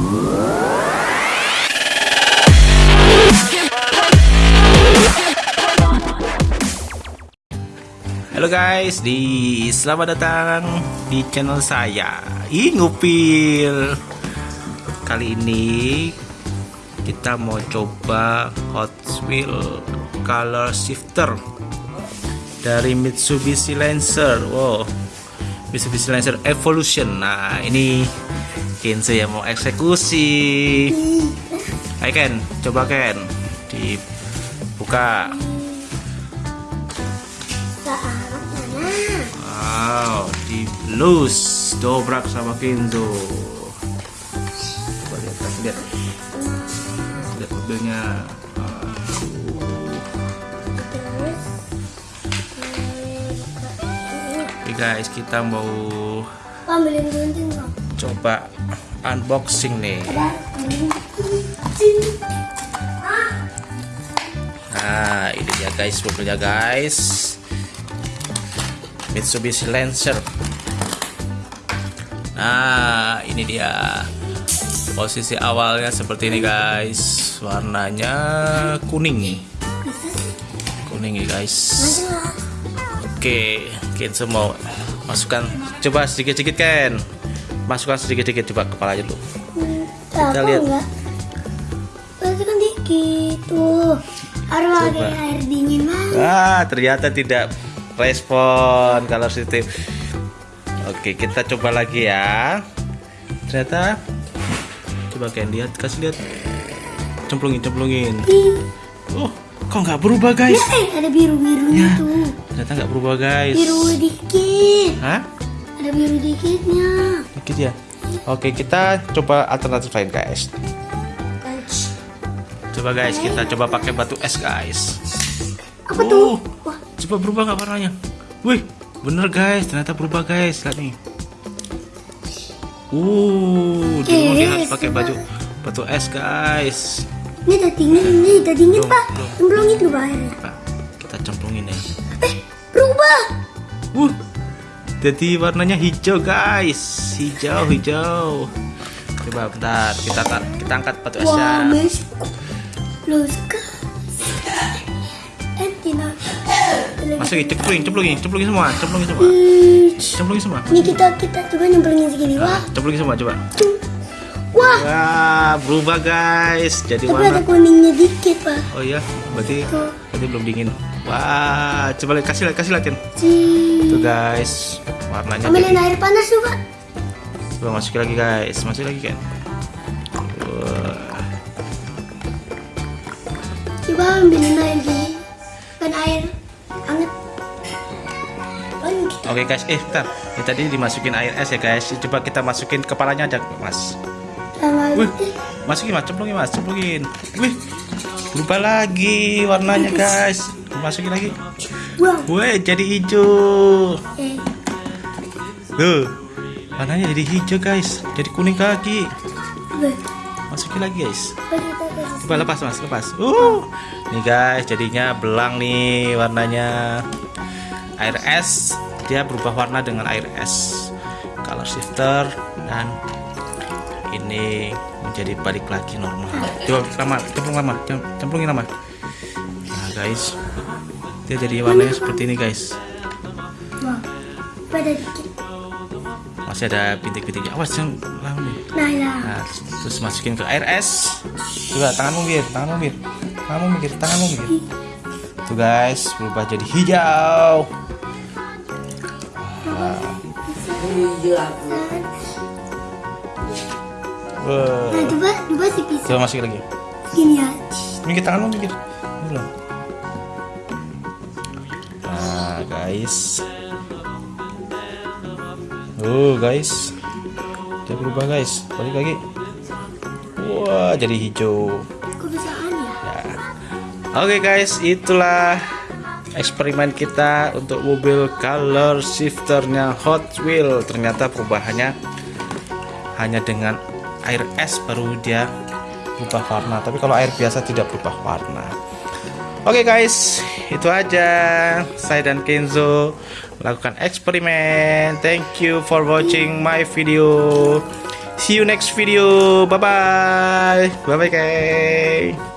Halo guys, di selamat datang di channel saya. Ih, ngupil. Kali ini kita mau coba Hot Wheel Color Shifter dari Mitsubishi Lancer. Wow. Mitsubishi Lancer Evolution. Nah, ini Kenzo yang mau eksekusi. Ayo Ken, coba Ken. Dibuka. Wow, di loose dobrak sama Kenzo. Coba lihat, kasih lihat. Lihat mobilnya. Oke guys, kita mau ambilin gunting coba unboxing nih. Nah, ini dia guys mobilnya guys. Mitsubishi Lancer. Nah, ini dia. Posisi awalnya seperti ini guys. Warnanya kuning nih. Kuning nih guys. Oke, Kenzo mau masukkan coba sedikit-sedikit Ken. Masukkan sedikit-sedikit coba kepalanya dulu. kita lihat. enggak masukkan dikit tuh harus pakai air dingin banget Ah, ternyata tidak respon kalau sistem. Oke, kita coba lagi ya. Ternyata coba Ken lihat, kasih lihat. Cemplungin, cemplungin. Oh, kok nggak berubah guys? eh ada biru birunya Ya. tuh Ternyata nggak berubah guys. biru dikit Hah? Ada biru dikitnya Dikit ya. Oke, kita coba alternatif lain guys. Coba guys, kita coba pakai batu es guys. apa tuh Oh. wah Coba berubah nggak warnanya? Wih, bener guys, ternyata berubah guys. Lihat nih. Uh, rumah dia pakai baju batu es guys. ini udah dingin ini udah dingin pak cemplungin airnya Pak, kita cemplungin ya. eh berubah Uh, jadi warnanya hijau guys, hijau hijau. Coba bentar, kita tar- kita angkat batu plus eh Masukin, cemplungin, cemplungin, cemplungin semua, cemplungin semua, cemplungin semua. ini kita kita coba nyemplungin segini Nah, wah. cemplungin semua, coba. wah. Wah, berubah guys, jadi tapi ada warna. kuningnya dikit pak. Oh iya, berarti berarti belum dingin. Wah, coba lihat kasih lihat kasih lihatin. Tuh guys, warnanya ambilin jadi. air panas pak Coba masukin lagi guys, masukin lagi kan. Wah, coba ambilin air gini kan air hangat Oke guys, eh bentar. Ini tadi dimasukin air es ya guys. Coba kita masukin kepalanya aja, Mas. sama Wih, masukin mas, cemplungin mas, cemplungin. Wih, berubah lagi warnanya guys. Masukin lagi. Wih, jadi hijau. Tuh, warnanya jadi hijau guys. Jadi kuning wih Masukin lagi guys. Coba lepas mas, lepas. Uh, nih guys, jadinya belang nih warnanya. Air es, dia berubah warna dengan air es. Color shifter dan ini menjadi balik lagi normal. Coba lama, cemplung lama, Cem- cemplungin lama. Nah guys, dia jadi warnanya seperti ini guys. dikit Masih ada bintik-bintiknya. Awas jangan lama nih. nah ya Nah, terus, terus masukin ke air es. Coba tanganmu mir, tanganmu mir. Tanganmu mir, tanganmu mir. Tuh guys, berubah jadi hijau. Nah coba coba si pisau Coba masukin lagi. gini ya Minggir tanganmu. Ini belum. Nah, guys. Oh, guys. Dia berubah, guys. Balik lagi. Wah, jadi hijau. ya Ya. Oke guys, itulah eksperimen kita untuk mobil color shifternya Hot Wheel. Ternyata perubahannya hanya dengan air es baru dia berubah warna. Tapi kalau air biasa tidak berubah warna. Oke guys, itu aja saya dan Kenzo lakukan eksperimen. Thank you for watching my video. See you next video. Bye bye. Bye bye guys.